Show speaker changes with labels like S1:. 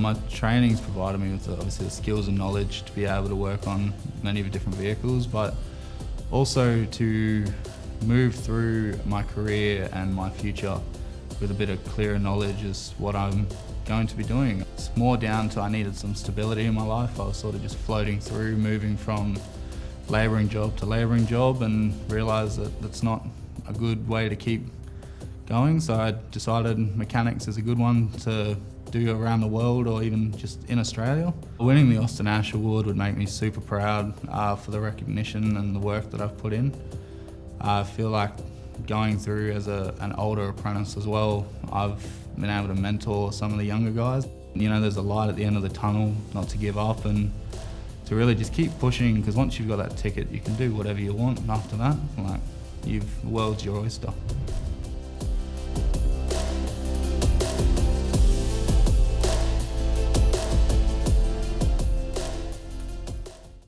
S1: My training's provided me with obviously the skills and knowledge to be able to work on many of the different vehicles, but also to move through my career and my future with a bit of clearer knowledge as what I'm going to be doing. It's more down to I needed some stability in my life. I was sort of just floating through, moving from labouring job to labouring job and realised that that's not a good way to keep going. So I decided mechanics is a good one to do around the world or even just in Australia. Winning the Austin Ash Award would make me super proud uh, for the recognition and the work that I've put in. I feel like going through as a, an older apprentice as well, I've been able to mentor some of the younger guys. You know, there's a light at the end of the tunnel, not to give up and to really just keep pushing because once you've got that ticket, you can do whatever you want and after that, like, you've, the world's your oyster.